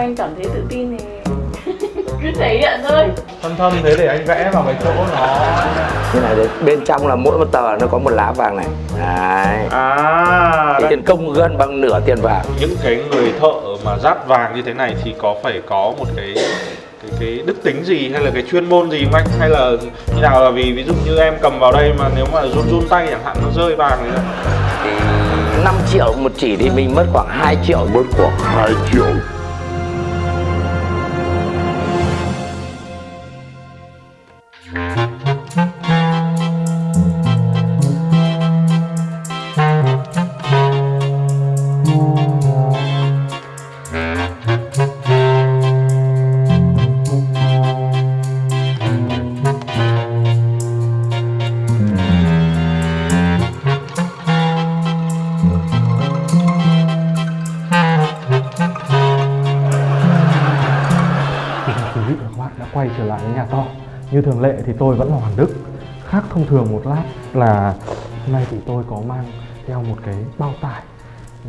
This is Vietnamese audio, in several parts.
anh cảm thấy tự tin thì cứ thể hiện thôi. Thâm thâm thế để anh vẽ vào cái chỗ nó. Như này đấy, bên trong là mỗi một tờ nó có một lá vàng này. Đấy. À Cái tiền công gần bằng nửa tiền vàng. Những cái người thợ mà rát vàng như thế này thì có phải có một cái cái cái đức tính gì hay là cái chuyên môn gì anh? Hay là như nào là vì ví dụ như em cầm vào đây mà nếu mà run run tay chẳng hạn nó rơi vàng? Thì 5 triệu một chỉ thì mình mất khoảng 2 triệu. Mất khoảng 2 triệu Như thường lệ thì tôi vẫn là Hoàng Đức. Khác thông thường một lát là Hôm nay thì tôi có mang theo một cái bao tải.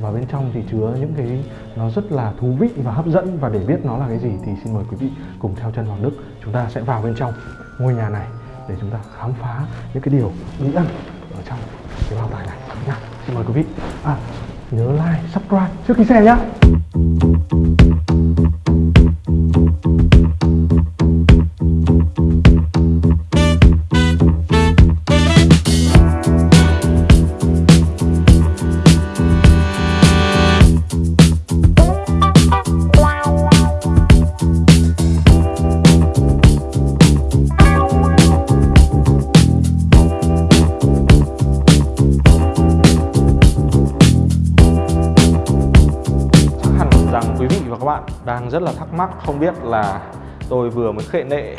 Và bên trong thì chứa những cái nó rất là thú vị và hấp dẫn. Và để biết nó là cái gì thì xin mời quý vị cùng theo chân Hoàng Đức. Chúng ta sẽ vào bên trong ngôi nhà này Để chúng ta khám phá những cái điều bí ẩn ở trong cái bao tải này nha Xin mời quý vị. À nhớ like, subscribe trước khi xem nhá. Bạn đang rất là thắc mắc, không biết là tôi vừa mới khệ nệ,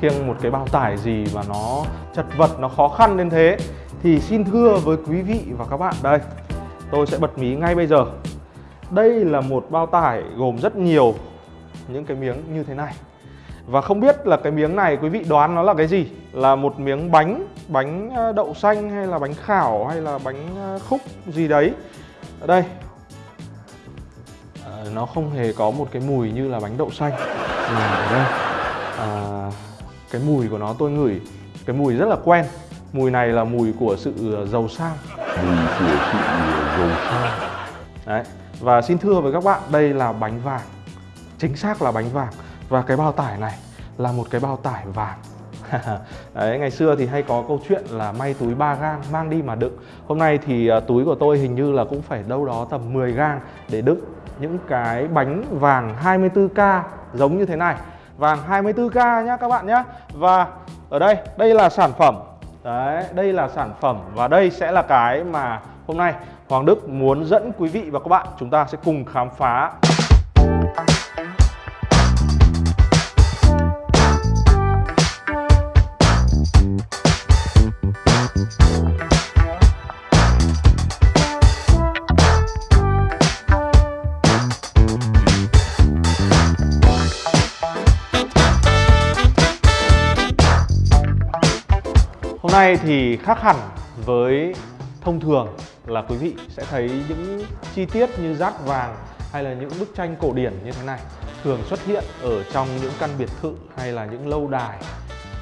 khiêng một cái bao tải gì mà nó chật vật, nó khó khăn đến thế. Thì xin thưa với quý vị và các bạn, đây, tôi sẽ bật mí ngay bây giờ. Đây là một bao tải gồm rất nhiều những cái miếng như thế này. Và không biết là cái miếng này, quý vị đoán nó là cái gì? Là một miếng bánh bánh ờ, đậu xanh hay là bánh khảo hay là bánh ờ, khúc gì đấy? Đây nó không hề có một cái mùi như là bánh đậu xanh. Mà ở đây à, cái mùi của nó tôi ngửi cái mùi rất là quen. Mùi này là mùi của sự ờ, giàu sang. Mùi của sự giàu sang. Đấy. Và xin thưa với các bạn đây là bánh vàng. Chính xác là bánh vàng. Và cái bao tải này là một cái bao tải vàng. Đấy, ngày xưa thì hay có câu chuyện là may túi 3 gang mang đi mà đựng. Hôm nay thì à, túi của tôi hình như là cũng phải đâu đó tầm 10 gang để đựng những cái bánh vàng 24K giống như thế này. Vàng 24K nhá các bạn nhá. Và ở đây, đây là sản phẩm. Đấy, đây là sản phẩm và đây sẽ là cái mà hôm nay Hoàng Đức muốn dẫn quý vị và các bạn chúng ta sẽ cùng khám phá. Hôm nay thì khác hẳn với thông thường là quý vị sẽ thấy những chi tiết như rát vàng hay là những bức tranh cổ điển như thế này thường xuất hiện ở trong những căn biệt thự hay là những lâu đài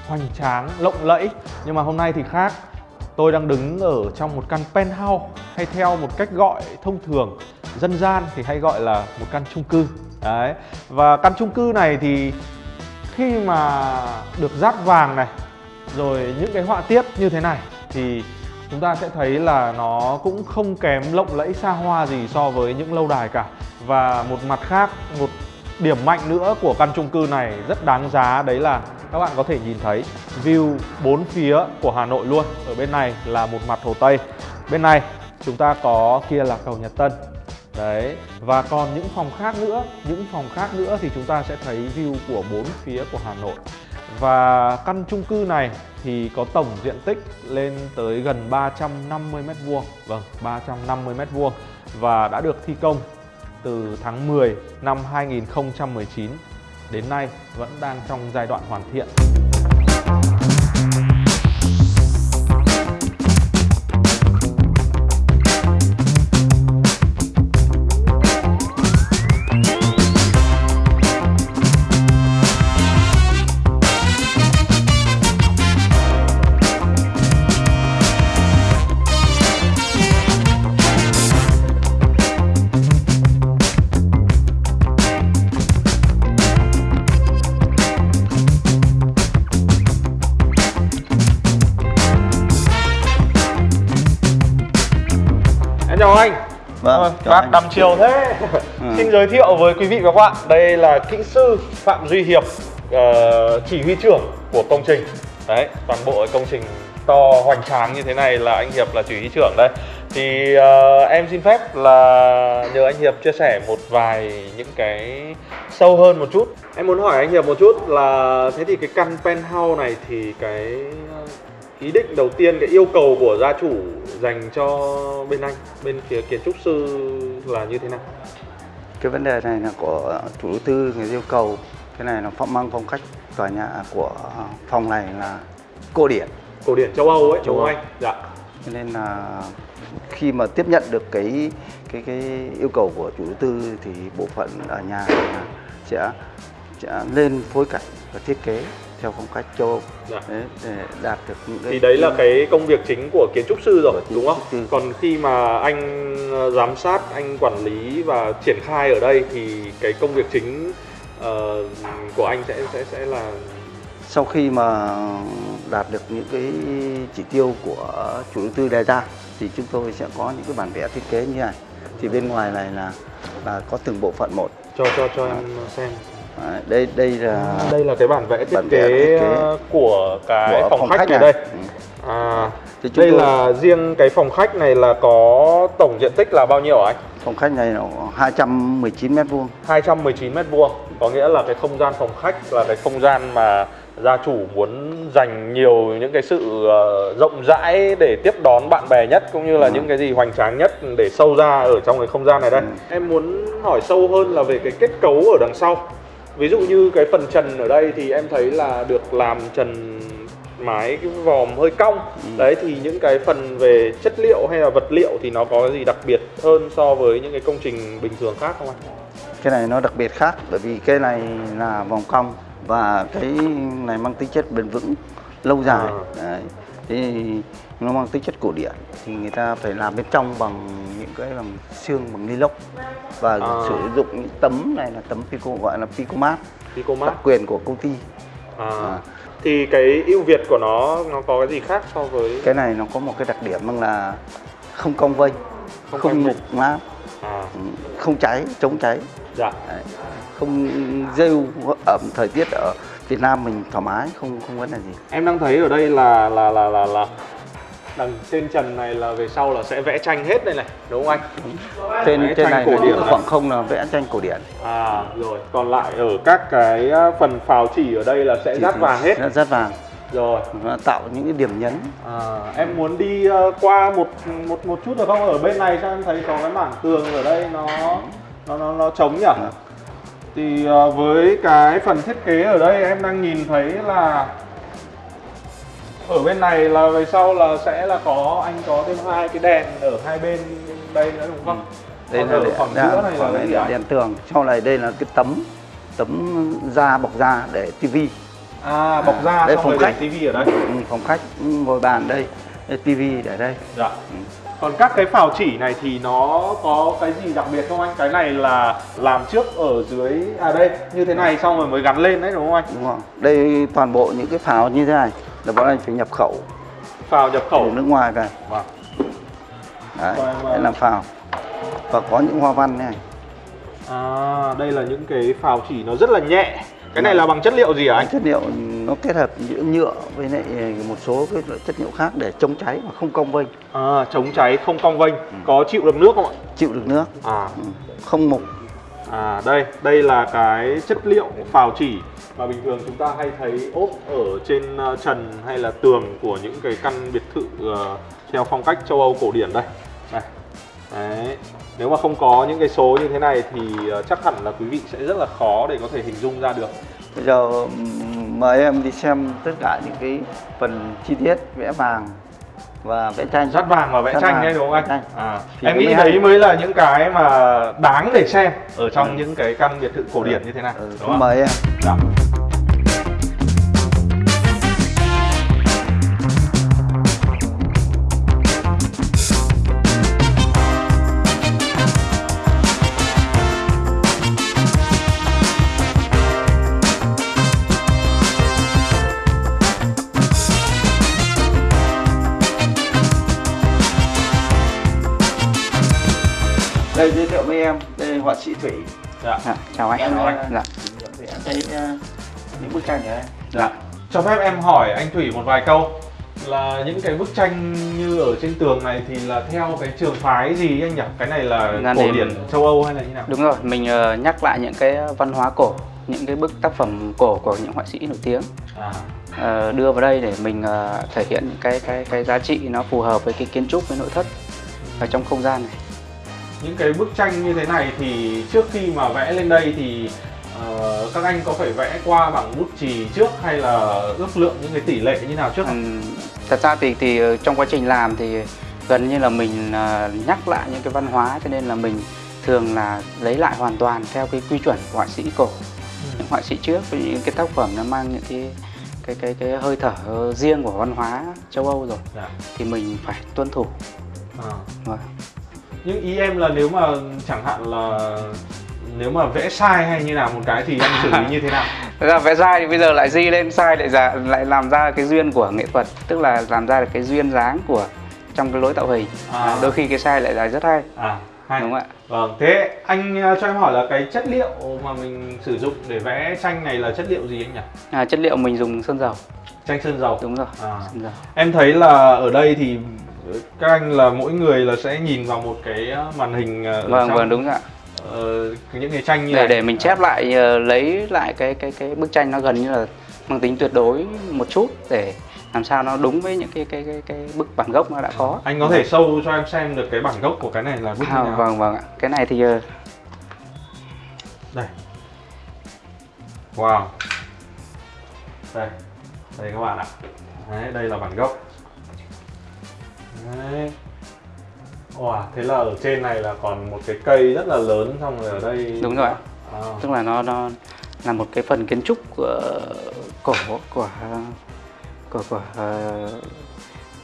hoành tráng, lộng lẫy. Nhưng mà hôm nay thì khác. Tôi đang đứng ở trong một căn penthouse hay theo một cách gọi thông thường dân gian thì hay gọi là một căn chung cư. Đấy. Và căn chung cư này thì khi mà được rát vàng này rồi những cái họa tiết như thế này thì chúng ta sẽ thấy là nó cũng không kém lộng lẫy xa hoa gì so với những lâu đài cả. Và một mặt khác một điểm mạnh nữa của căn chung cư này rất đáng giá đấy là các bạn có thể nhìn thấy view bốn phía của Hà Nội luôn. Ở bên này là một mặt Hồ Tây bên này chúng ta có kia là cầu Nhật Tân. Đấy, và còn những phòng khác nữa, những phòng khác nữa thì chúng ta sẽ thấy view của bốn phía của Hà Nội. Và căn chung cư này thì có tổng diện tích lên tới gần 350 m2. Vâng, 350 m2 và đã được thi công từ tháng 10 năm 2019 đến nay vẫn đang trong giai đoạn hoàn thiện. Chiều thế. Ừ. xin giới thiệu với quý vị và các bạn đây là kỹ sư phạm duy hiệp ờ, chỉ huy trưởng của công trình. Đấy toàn bộ công trình to hoành tráng như thế này là anh hiệp là chỉ huy trưởng đây. Thì ờ, em xin phép là nhờ anh hiệp chia sẻ một vài những cái sâu hơn một chút. Em muốn hỏi anh hiệp một chút là thế thì cái căn penthouse này thì cái ý định đầu tiên cái yêu cầu của gia chủ dành cho bên anh bên phía kiến trúc sư là như thế nào? Cái vấn đề này là của chủ đầu tư người yêu cầu. Cái này là phong mang phong cách tòa nhà của phòng này là cổ điển. Cổ điển châu âu ấy Châu Âu. anh? Dạ. Cho nên là khi mà tiếp nhận được cái cái cái yêu cầu của chủ đầu tư thì bộ phận ở nhà sẽ sẽ lên phối cảnh và thiết kế theo phong cách châu Âu. Dạ. Đấy, để đạt được những cái thì đấy là cái công việc chính của kiến trúc sư rồi đúng không? sư. còn khi mà anh ờ, giám sát anh quản lý và triển khai ở đây thì cái công việc chính ờ, của anh sẽ sẽ sẽ là sau khi mà đạt được những cái chỉ tiêu của chủ đầu tư đề ra thì chúng tôi sẽ có những cái bản vẽ thiết kế như này. Thì bên ngoài này là là có từng bộ phận một. Cho cho cho em xem Đấy, đây đây là đây là cái bản vẽ thiết Bản vẽ kế thiết kế ờ, của cái của phòng, phòng khách, khách này này. đây Ừ. à Thì đây tôi- là riêng cái phòng khách này là có tổng diện tích là bao nhiêu anh phòng khách này là 219 mét vuông 219 mét vuông có nghĩa là cái không gian phòng khách là cái không gian mà gia chủ muốn dành nhiều những cái sự ờ, rộng rãi để tiếp đón bạn bè nhất cũng như là Ừ. những cái gì hoành tráng nhất để sâu ra ở trong cái không gian này đây Ừ. em muốn hỏi sâu hơn là về cái kết cấu ở đằng sau ví dụ như cái phần trần ở đây thì em thấy là được làm trần mái cái vòm hơi cong Ừ. đấy thì những cái phần về chất liệu hay là vật liệu thì nó có gì đặc biệt hơn so với những cái công trình bình thường khác không anh cái này nó đặc biệt khác bởi vì cái này là vòng cong và cái này mang tính chất bền vững lâu dài À. Đấy. thì nó mang tính chất cổ điển. Thì người ta phải làm bên trong bằng những cái làm xương bằng ni lông. Và À. sử dụng những tấm này là tấm pico gọi là picomat. Picomat. Đặc quyền của công ty. À. À. Thì cái ưu việt của nó nó có cái gì khác so với? Cái này nó có một cái đặc điểm bằng là không cong vênh Không không, mục mát. À, ừ, không cháy chống cháy. Dạ. Đấy. không rêu ẩm thời tiết ở Việt Nam mình thoải mái không không vấn đề gì. Em đang thấy ở đây là là là là là đằng trên trần này là về sau là sẽ vẽ tranh hết đây này đúng không anh? Trên Vẽ trên này cổ điển khoảng không là vẽ tranh cổ điển. À rồi còn lại ở các cái à, phần phào chỉ ở đây là sẽ thì vàng hết. rát vàng. Rồi. Nó tạo những cái điểm nhấn. À, em muốn đi ờ, qua một một một chút được không? Ở bên này sao em thấy có cái mảng tường ở đây nó nó nó, nó trống nhỉ? Thì ờ, với cái phần thiết kế ở đây em đang nhìn thấy là ở bên này là về sau là sẽ là có anh có thêm hai cái đèn ở hai bên đây nữa đúng không? đây Còn là đèn, khoảng đèn, giữa này là cái gì đèn tường sau này đây là cái tấm tấm da bọc da để tivi À bọc da Đây xong phòng khách. tivi ở đây. ừ, phòng khách ừ, ngồi bàn đây đây tivi để đây Dạ. Còn các cái phào chỉ này thì nó có cái gì đặc biệt không anh? Cái này là làm trước ở dưới à đây như thế này xong rồi mới gắn lên đấy đúng không anh? đúng không đây toàn bộ những cái pháo như thế này là bọn anh phải nhập khẩu Phào nhập khẩu. từ nước ngoài về Vâng. đấy Vâng, vâng. để làm pháo và có những hoa văn này À đây là những cái phào chỉ nó rất là nhẹ. Cái này là bằng chất liệu gì hả anh? chất liệu nó kết hợp giữa nhựa với lại một số cái loại chất liệu khác để chống cháy mà không cong vênh À chống cháy không cong vênh, có chịu được nước không ạ? chịu được nước À ừ, không mục À đây, đây là cái chất liệu phào chỉ mà bình thường chúng ta hay thấy ốp ở trên ờ, trần hay là tường của những cái căn biệt thự ờ, theo phong cách châu Âu cổ điển đây. Này. Đấy. Nếu mà không có những cái số như thế này thì ờ, chắc hẳn là quý vị sẽ rất là khó để có thể hình dung ra được. bây giờ mời em đi xem tất cả những cái phần chi tiết vẽ vàng và vẽ tranh Rát vàng và vẽ Rát tranh đấy đúng không anh? tranh. À, Thì em nghĩ đấy hay. mới là những cái mà đáng để xem ở trong Ừ. những cái căn biệt thự cổ điển như thế này. ừ, đúng không? mời em Dạ. Họa sĩ thủy Dạ. Dạ, chào anh. Chào anh. Dạ. thì em thấy ờ, những bức tranh này đây. Dạ. Cho phép em hỏi anh Thủy một vài câu là những cái bức tranh như ở trên tường này thì là theo cái trường phái gì anh nhỉ? Cái này là Dạ, cổ điển châu Âu hay là như nào? Đúng rồi, mình ờ, nhắc lại những cái văn hóa cổ, những cái bức tác phẩm cổ của những họa sĩ nổi tiếng À, ờ, đưa vào đây để mình ờ, thể hiện cái cái cái giá trị nó phù hợp với cái kiến trúc với nội thất ở trong không gian này. Những cái bức tranh như thế này thì trước khi mà vẽ lên đây thì ờ, các anh có phải vẽ qua bằng bút chì trước hay là ước lượng những cái tỷ lệ như nào trước? Ừm, thật ra thì thì ờ, trong quá trình làm thì gần như là mình ờ, nhắc lại những cái văn hóa cho nên là mình thường là lấy lại hoàn toàn theo cái quy chuẩn của họa sĩ cổ những họa sĩ trước với những cái tác phẩm nó mang những cái cái cái cái hơi thở riêng của văn hóa châu Âu rồi Dạ. thì mình phải tuân thủ À. Vâng. Nhưng ý em là nếu mà chẳng hạn là nếu mà vẽ sai hay như nào một cái thì anh xử lý như thế nào? Thật ra vẽ sai thì bây giờ lại di lên sai lại ra lại làm ra cái duyên của nghệ thuật tức là làm ra được cái duyên dáng của trong cái lối tạo hình À. đôi khi cái sai lại là rất hay À, hay. đúng không ạ Vâng, thế anh ờ, cho em hỏi là cái chất liệu mà mình sử dụng để vẽ tranh này là chất liệu gì anh nhỉ? à, chất liệu mình dùng sơn dầu Tranh sơn dầu. đúng rồi À. sơn dầu Em thấy là ở đây thì các anh là mỗi người là sẽ nhìn vào một cái ờ, màn hình ờ, ở vâng trong, vâng đúng rồi ạ ờ, những cái tranh như để này. để mình chép lại ờ, lấy lại cái cái cái bức tranh nó gần như là mang tính tuyệt đối một chút để làm sao nó đúng với những cái cái cái, cái bức bản gốc nó đã có Anh có thể sâu cho em xem được cái bản gốc của cái này là bức như à, nào? vâng vâng ạ cái này thì Đây. Wow. Đây. Đây các bạn ạ. Đấy, đây là bản gốc. Đấy. Wow, thế là ở trên này là còn một cái cây rất là lớn xong rồi ở đây đúng rồi ạ À, tức là nó nó là một cái phần kiến trúc của cổ của của của ờ,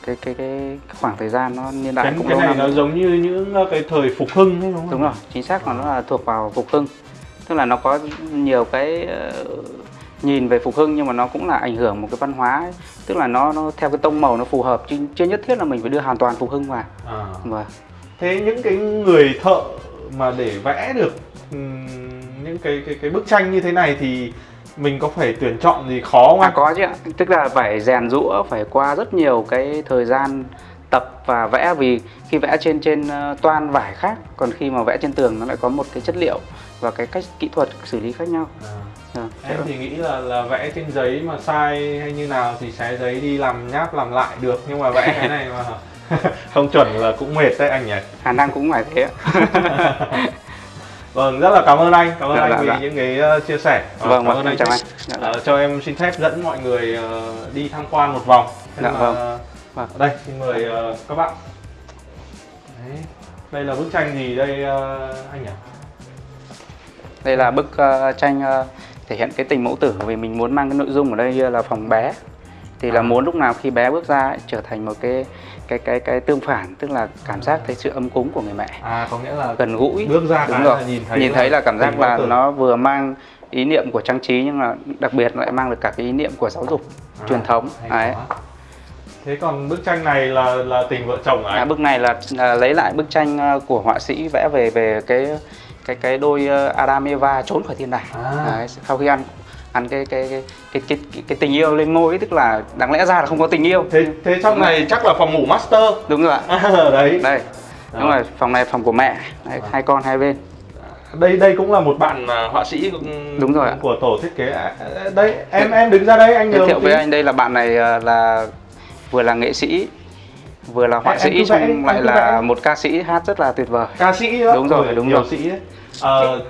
cái cái cái khoảng thời gian nó niên đại cái, cũng cái này năm nó giống như những ờ, cái thời phục hưng ấy đúng không? đúng rồi chính xác là nó là thuộc vào phục hưng tức là nó có nhiều cái ờ, nhìn về phục hưng nhưng mà nó cũng là ảnh hưởng một cái văn hóa ấy. tức là nó nó theo cái tông màu nó phù hợp chứ chưa nhất thiết là mình phải đưa hoàn toàn phục hưng vào À. và Thế những cái người thợ mà để vẽ được những cái cái cái bức tranh như thế này thì mình có phải tuyển chọn gì khó không à, anh? có chứ ạ tức là phải rèn rũa phải qua rất nhiều cái thời gian tập và vẽ vì khi vẽ trên trên ờ, toan vải khác còn khi mà vẽ trên tường nó lại có một cái chất liệu và cái cách kỹ thuật xử lý khác nhau À. Vâng. Em thì nghĩ là là vẽ trên giấy mà sai hay như nào thì xé giấy đi làm nháp làm lại được nhưng mà vẽ cái này mà không chuẩn là cũng mệt đấy anh nhỉ. khả năng cũng phải thế ạ Vâng, rất là cảm ơn anh, cảm ơn Dạ, anh dạ, vì dạ. những cái ờ, chia sẻ. Ờ, vâng cảm vâng ơn em chào anh Trịnh. Dạ, Ờ, cho em xin phép dẫn mọi người đi tham quan một vòng. Dạ, là- vâng. Vâng. Đây, xin mời các bạn. Đấy. Đây là bức tranh gì đây anh nhỉ? đây là bức ờ, tranh ờ, thể hiện cái tình mẫu tử vì mình muốn mang cái nội dung ở đây là phòng bé thì là À. muốn lúc nào khi bé bước ra ấy, trở thành một cái cái cái cái tương phản tức là cảm giác thấy sự ấm cúng của người mẹ À có nghĩa là gần gũi bước ra đúng rồi là nhìn thấy nhìn thấy là cảm giác là tử. nó vừa mang ý niệm của trang trí nhưng mà đặc biệt lại mang được cả cái ý niệm của giáo dục À, truyền thống đấy quá. Thế còn bức tranh này là là tình vợ chồng à? à, bức này là, là lấy lại bức tranh ờ, của họa sĩ vẽ về về cái cái cái đôi ờ, Adam Eva trốn khỏi thiên đàng À. đấy, sau khi ăn ăn cái cái cái cái, cái, cái, cái tình yêu lên ngôi ấy, tức là đáng lẽ ra là không có tình yêu Thế thế trong này chắc là phòng ngủ master. đúng rồi ạ À, đấy. đây đúng rồi phòng này phòng của mẹ đấy, Vâng. hai con hai bên Đây đây cũng là một bạn à, họa sĩ cũng- Đúng rồi của tổ thiết kế. À, à, Đây em em đứng ra đây anh giới thiệu với anh đây là bạn này ờ, là vừa là nghệ sĩ vừa là họa Em- em sĩ em lại là vẽ. một ca sĩ hát rất là tuyệt vời ca sĩ đó. Đúng rồi, Ôi, đúng nhiều rồi. sĩ đấy. Ờ,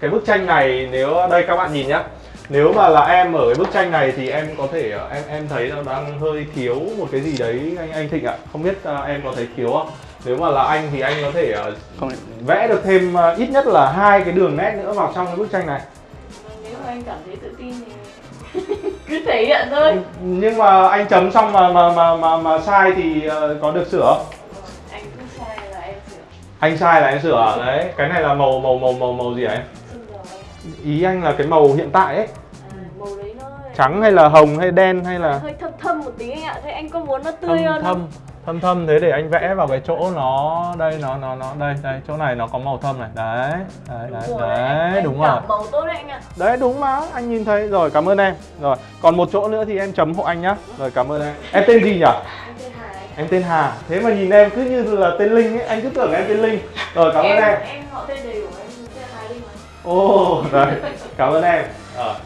cái bức tranh này nếu đây các bạn nhìn nhá. Nếu mà là em ở cái bức tranh này thì em có thể ờ, em em thấy nó đang hơi thiếu một cái gì đấy anh anh Thịnh ạ. Không biết ờ, em có thấy thiếu không? Nếu mà là anh thì anh có thể ờ, không vẽ được thêm ờ, ít nhất là hai cái đường nét nữa vào trong cái bức tranh này. Nếu mà anh cảm thấy tự tin thì cứ thể hiện thôi. Nhưng mà anh chấm xong mà mà mà mà, mà sai thì có được sửa không anh sai là em sửa đấy. Cái này là màu màu màu màu màu gì rồi ý anh là cái màu hiện tại ấy. À, đấy trắng hay là hồng hay đen hay là hơi thâm thâm một tí anh ạ Thế anh có muốn nó tươi thâm hơn thâm không? thâm thâm thế để anh vẽ vào cái chỗ nó đây nó nó nó đây đây chỗ này nó có màu thâm này. Đấy đấy đấy, Đúng rồi, đấy anh đúng rồi. màu tốt đấy anh ạ. Đấy đúng mà anh nhìn thấy. Rồi cảm ơn em. Rồi còn một chỗ nữa thì em chấm hộ anh nhá. Rồi cảm ơn em. Em tên gì nhỉ? Anh em tên Hà. Thế mà nhìn em cứ như là tên Linh ấy anh cứ tưởng em tên Linh. Rồi cảm ơn em em. họ tên đầy đủ em tên Hải Linh mà. Ồ đấy. Cảm ơn em. Ờ.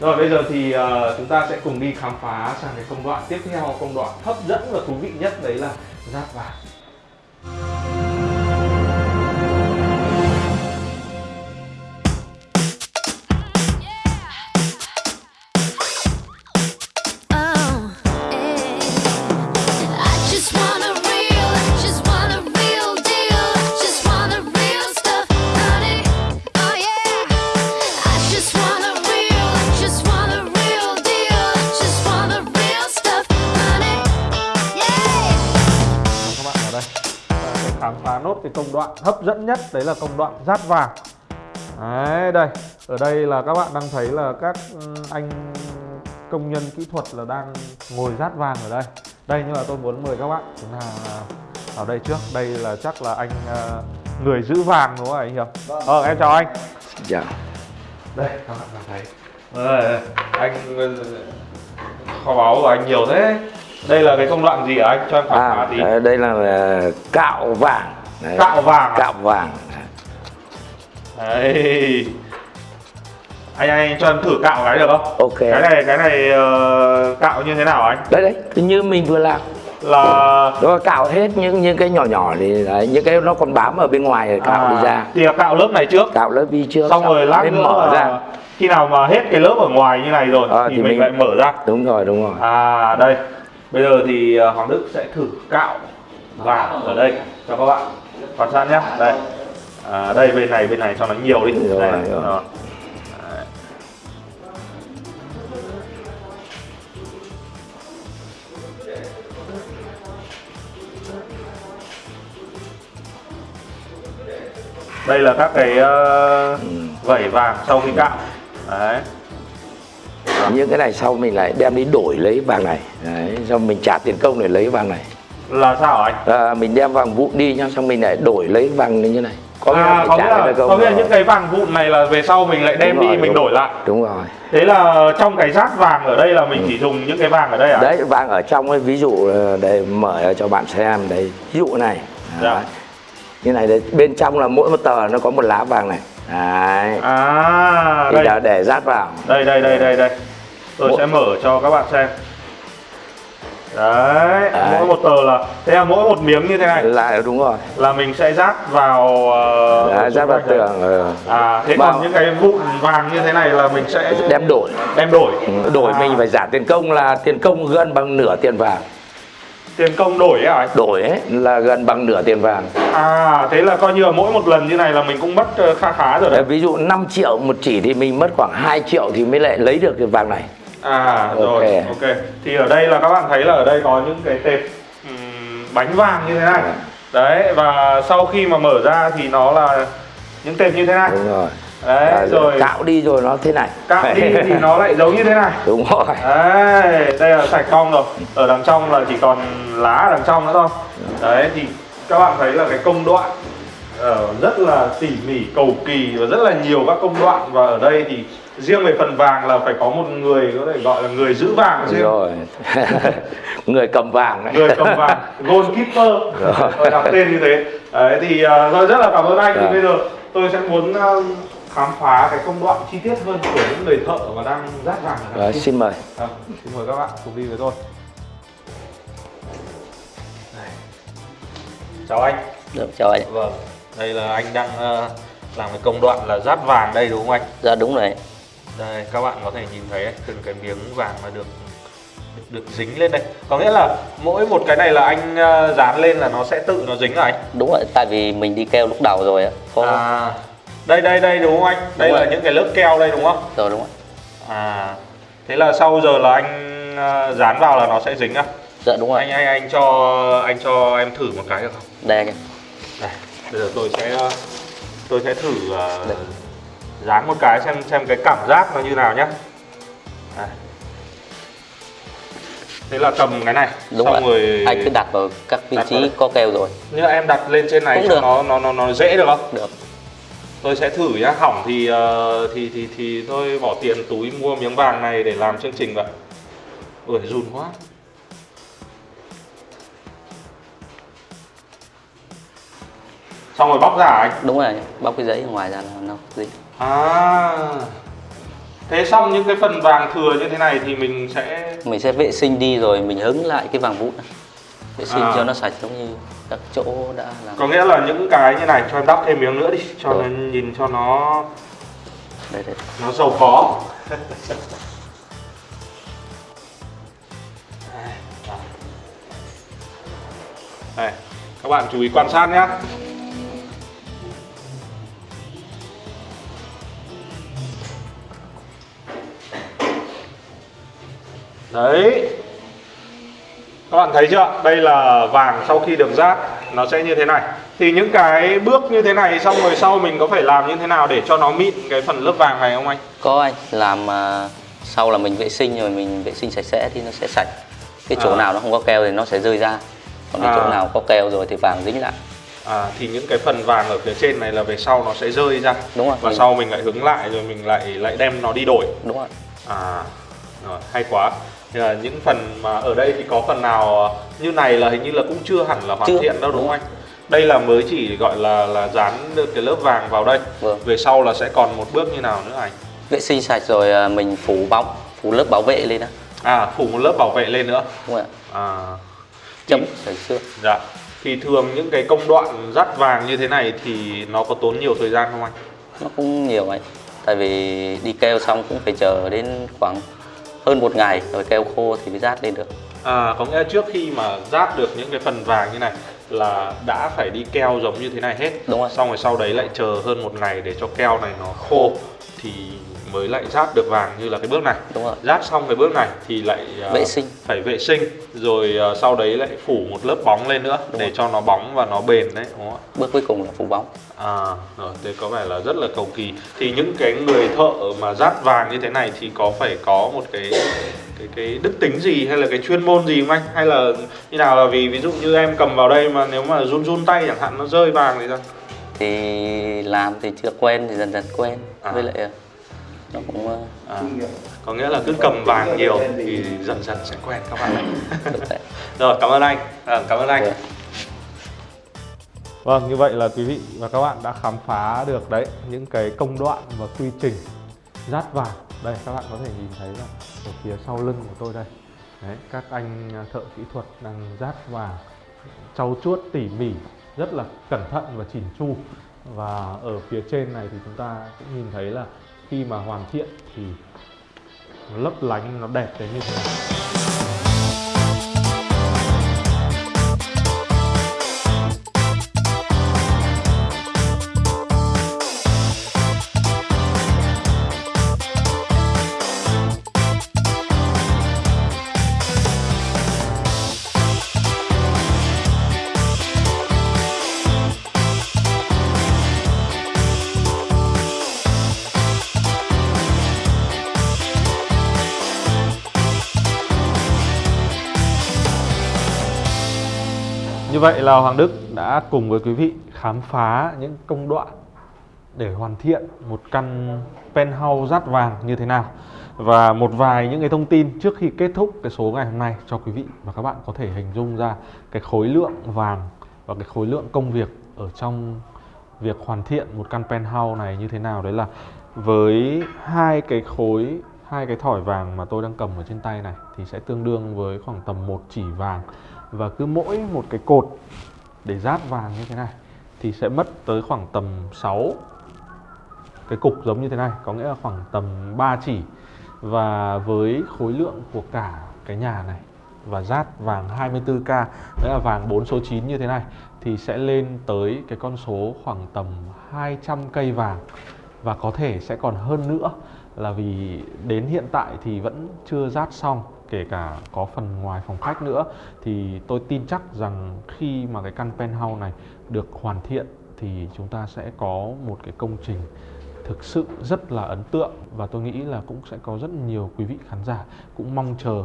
Rồi bây giờ thì ờ, chúng ta sẽ cùng đi khám phá sang cái công đoạn tiếp theo, công đoạn hấp dẫn và thú vị nhất đấy là rát vàng. Khám phá nốt cái công đoạn hấp dẫn nhất đấy là công đoạn rát vàng. Đấy đây, ở đây là các bạn đang thấy là các ừ, anh công nhân kỹ thuật là đang ngồi rát vàng ở đây. Đây nhưng mà tôi muốn mời các bạn chúng ta vào đây trước. Đây là chắc là anh ờ, người giữ vàng đúng không anh Hiệp? Ờ em chào anh. Dạ. Đây các bạn đang thấy. Đây, anh ờ, kho báu của anh nhiều thế. Đây là cái công đoạn gì hả anh? Cho em khám À, tí. đấy, đây là ờ, cạo vàng. Đấy. Cạo vàng à? Cạo vàng. Đấy. Anh anh cho em thử cạo cái được không? Ok. Cái này cái này ờ, cạo như thế nào anh? Đấy đấy, như mình vừa làm. Là Nó cạo hết những những cái nhỏ nhỏ thì đấy, những cái nó còn bám ở bên ngoài rồi cạo đi ra. À, thì là cạo lớp này trước. Cạo lớp đi trước. Xong rồi lát nữa mở ra. khi nào mà hết cái lớp ở ngoài như này rồi Ờ, thì, thì mình, mình- lại mở ra. Đúng rồi, đúng rồi. À đây. Bây giờ thì ờ, Hoàng Đức sẽ thử cạo vàng ở đây cho các bạn quan sát nhé. Đây. À, đây bên này bên này cho nó nhiều đi. Rồi, đây. rồi. Đây là các cái ờ, vảy vàng sau khi cạo. Đấy. Những cái này sau mình lại đem đi đổi lấy vàng này. Đấy, xong mình trả tiền công để lấy vàng này. Là sao anh? À, mình đem vàng vụn đi nhá, xong mình lại đổi lấy vàng như này. Có nghĩa là à, mình có nghĩa là, có nghĩa là những cái vàng vụn này là về sau mình lại đem Đúng đi rồi, mình đúng. đổi lại. Đúng rồi. Thế là trong cái rát vàng ở đây là mình chỉ dùng những cái vàng ở đây à? Đấy, vàng ở trong ấy, ví dụ ờ, để mở cho bạn xem đấy. Ví dụ này. Dạ. Đấy. Như này đấy, bên trong là mỗi một tờ nó có một lá vàng này. Đấy. À Thì đây. là để rát vào. đây đây đây đây đây. Tôi Mỗi- sẽ mở cho các bạn xem. Đấy, Đấy. mỗi một tờ là thế là mỗi một miếng như thế này Là đúng rồi. là mình sẽ rát vào uh, Đấy, rát vào tường. ờ. À thế Vào. còn những cái vụn vàng như thế này là mình sẽ Đem đổi. đem đổi. Ừ, Đổi À, mình phải trả tiền công là tiền công gần bằng nửa tiền vàng. tiền công đổi ấy à? Đổi ấy là gần bằng nửa tiền vàng. À thế là coi như là mỗi một lần như này là mình cũng mất ờ, kha khá rồi đấy. Ví dụ 5 triệu một chỉ thì mình mất khoảng 2 triệu thì mới lại lấy được cái vàng này. À rồi, Ok. Thì ở đây là các bạn thấy là ở đây có những cái tệp ừm, bánh vàng như thế này. Dạ. Đấy và sau khi mà mở ra thì nó là những tệp như thế này. Đúng rồi. Đấy Và rồi Cạo đi rồi nó thế này. cạo đi thì nó lại giống như thế này. Đúng rồi. Đấy, đây là sạch cong rồi. Ở đằng trong là chỉ còn lá ở đằng trong nữa thôi. Đấy thì các bạn thấy là cái công đoạn ờ, rất là tỉ mỉ, cầu kỳ và rất là nhiều các công đoạn và ở đây thì riêng về phần vàng là phải có một người có thể gọi là người giữ vàng riêng. rồi. Người cầm vàng đấy. người cầm vàng goalkeeper Rồi. Đặt tên như thế đấy thì uh, rồi rất là cảm ơn anh thì Dạ. bây giờ tôi sẽ muốn ờ, khám phá cái công đoạn chi tiết hơn của những người thợ mà đang rát vàng Rồi, xin mời. À, xin mời các bạn cùng đi với tôi Đây. chào anh Được, chào anh. vâng đây là anh đang ờ, làm cái công đoạn là rát vàng đây đúng không anh Dạ đúng rồi. Đây các bạn có thể nhìn thấy ấy, từng cái miếng vàng mà được được, dính lên đây có nghĩa là mỗi một cái này là anh ờ, dán lên là nó sẽ tự nó dính à anh Đúng rồi, tại vì mình đi keo lúc đầu rồi á. Có à đây đây đây đúng không anh đây Đúng là rồi. những cái lớp keo đây đúng không rồi đúng rồi. à thế là sau giờ là anh ờ, dán vào là nó sẽ dính à Dạ đúng rồi. anh anh anh cho anh cho em thử một cái được không Đây anh. đây bây giờ tôi sẽ ờ, tôi sẽ thử ờ, dán một cái xem xem cái cảm giác nó như nào nhá. Đây. thế là cầm cái này đúng xong rồi rồi anh cứ đặt vào các vị Đặt trí có keo rồi. Như em đặt lên trên này Cũng cho được. nó nó nó nó dễ được không? Được. Tôi sẽ thử nhá. Hỏng thì ờ, thì thì thì tôi bỏ tiền túi mua miếng vàng này để làm chương trình vậy. Ui run quá. Xong rồi bóc ra anh? Đúng rồi bóc cái giấy ở ngoài ra là nó gì à. Thế xong những cái phần vàng thừa như thế này thì mình sẽ mình sẽ vệ sinh đi rồi mình hứng lại cái vàng vụn. Vệ sinh À. cho nó sạch giống như các chỗ đã làm. Có nghĩa là những cái như này cho em đắp thêm miếng nữa đi cho Rồi. nó nhìn cho nó đây đây. nó giàu có. Đây các bạn chú ý quan sát nhé đấy. Các bạn thấy chưa? Đây là vàng sau khi được rát nó sẽ như thế này. Thì những cái bước như thế này xong rồi sau mình có phải làm như thế nào để cho nó mịn cái phần lớp vàng này không anh? Có anh. Làm à, sau là mình vệ sinh rồi mình vệ sinh sạch sẽ thì nó sẽ sạch. Cái chỗ À. nào nó không có keo thì nó sẽ rơi ra. Còn cái À. chỗ nào có keo rồi thì vàng dính lại. À, thì những cái phần vàng ở phía trên này là về sau nó sẽ rơi ra. Đúng rồi. Và mình- sau mình lại hứng lại rồi mình lại lại đem nó đi đổi. Đúng rồi. À rồi, hay quá là những phần mà ở đây thì có phần nào ờ, như này là hình như là cũng chưa hẳn là hoàn Chưa. thiện đâu đúng không anh? đây là mới chỉ gọi là là dán được cái lớp vàng vào đây. Vâng. về sau là sẽ còn một bước như nào nữa anh? Vệ sinh sạch rồi à, mình phủ bóng phủ lớp bảo vệ lên đó à phủ một lớp bảo vệ lên nữa. Đúng rồi à. Chấm sạch xương dạ. Thì thường những cái công đoạn dắt vàng như thế này thì nó có tốn nhiều thời gian không anh? Nó cũng nhiều anh. Tại vì đi keo xong cũng phải chờ đến khoảng hơn một ngày rồi keo khô thì mới rát lên được. À, có nghĩa là trước khi mà rát được những cái phần vàng như này là đã phải đi keo giống như thế này hết. Đúng rồi. Xong rồi sau đấy lại chờ hơn một ngày để cho keo này nó khô. Thì mới lại rát được vàng như là cái bước này đúng rồi Rát xong cái bước này thì lại à, Vệ sinh. Phải vệ sinh Rồi à, sau đấy lại phủ một lớp bóng lên nữa Đúng Để rồi. cho nó bóng và nó bền đấy đúng không ạ? bước cuối cùng là phủ bóng À, rồi, thế có vẻ là rất là cầu kỳ Thì những cái người thợ mà rát vàng như thế này thì có phải có một cái cái cái đức tính gì hay là cái chuyên môn gì không anh? Hay là như nào là vì ví dụ như em cầm vào đây mà nếu mà run run tay chẳng hạn nó rơi vàng thì sao? thì làm thì chưa quen thì dần dần quen À. với lại ờ, nó cũng ờ, À, có nghĩa là cứ cầm vàng nhiều thì dần dần sẽ quen các bạn ạ. Rồi, cảm ơn anh. À, cảm ơn anh. Được. Vâng, như vậy là quý vị và các bạn đã khám phá được đấy những cái công đoạn và quy trình rát vàng. Đây các bạn có thể nhìn thấy là ở phía sau lưng của tôi đây. Đấy, các anh thợ kỹ thuật đang rát vàng trau chuốt tỉ mỉ, rất là cẩn thận và chỉn chu. Và ở phía trên này thì chúng ta cũng nhìn thấy là khi mà hoàn thiện thì nó lấp lánh nó đẹp đến như thế này. Vậy là Hoàng Đức đã cùng với quý vị khám phá những công đoạn để hoàn thiện một căn penthouse rát vàng như thế nào và một vài những cái thông tin trước khi kết thúc cái số ngày hôm nay cho quý vị và các bạn có thể hình dung ra cái khối lượng vàng và cái khối lượng công việc ở trong việc hoàn thiện một căn penthouse này như thế nào. Đấy là với hai cái khối hai cái thỏi vàng mà tôi đang cầm ở trên tay này thì sẽ tương đương với khoảng tầm một chỉ vàng. Và cứ mỗi một cái cột để rát vàng như thế này thì sẽ mất tới khoảng tầm 6 cái cục giống như thế này, có nghĩa là khoảng tầm 3 chỉ. Và với khối lượng của cả cái nhà này và rát vàng 24k đấy là vàng 4 số 9 như thế này, thì sẽ lên tới cái con số khoảng tầm 200 cây vàng. Và có thể sẽ còn hơn nữa là vì đến hiện tại thì vẫn chưa rát xong, kể cả có phần ngoài phòng khách nữa. Thì tôi tin chắc rằng khi mà cái căn penthouse này được hoàn thiện thì chúng ta sẽ có một cái công trình thực sự rất là ấn tượng. Và tôi nghĩ là cũng sẽ có rất nhiều quý vị khán giả cũng mong chờ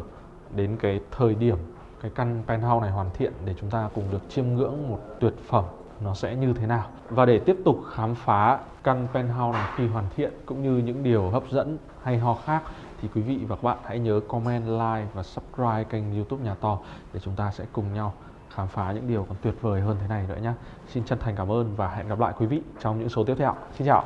đến cái thời điểm cái căn penthouse này hoàn thiện để chúng ta cùng được chiêm ngưỡng một tuyệt phẩm nó sẽ như thế nào. Và để tiếp tục khám phá căn penthouse này khi hoàn thiện cũng như những điều hấp dẫn hay ho khác thì quý vị và các bạn hãy nhớ comment, like và subscribe kênh youtube Nhà To để chúng ta sẽ cùng nhau khám phá những điều còn tuyệt vời hơn thế này nữa nhé. Xin chân thành cảm ơn và hẹn gặp lại quý vị trong những số tiếp theo. Xin chào!